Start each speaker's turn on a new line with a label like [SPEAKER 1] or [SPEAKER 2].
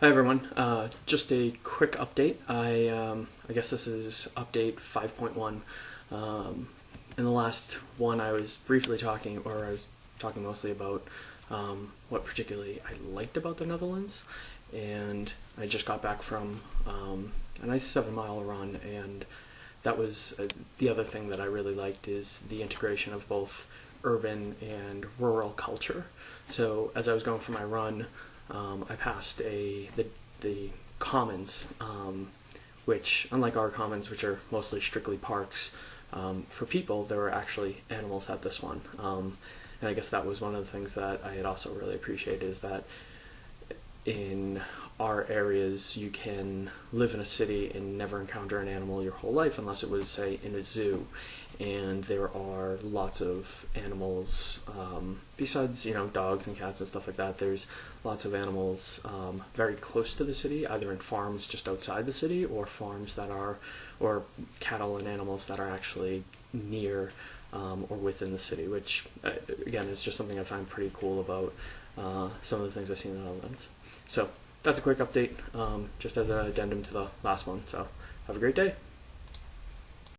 [SPEAKER 1] Hi everyone. Uh, just a quick update. I um, I guess this is update 5.1. Um, in the last one, I was briefly talking, or I was talking mostly about um, what particularly I liked about the Netherlands, and I just got back from um, a nice seven mile run, and that was uh, the other thing that I really liked is the integration of both urban and rural culture. So as I was going for my run um, I passed a the the commons, um, which unlike our commons, which are mostly strictly parks, um, for people there were actually animals at this one, um, and I guess that was one of the things that I had also really appreciated is that in our areas you can live in a city and never encounter an animal your whole life unless it was say in a zoo. And there are lots of animals um, besides you know dogs and cats and stuff like that there's lots of animals um, very close to the city either in farms just outside the city or farms that are or cattle and animals that are actually near um, or within the city which uh, again is just something I find pretty cool about uh, some of the things I've seen in the Netherlands. So that's a quick update, um, just as an addendum to the last one. So have a great day.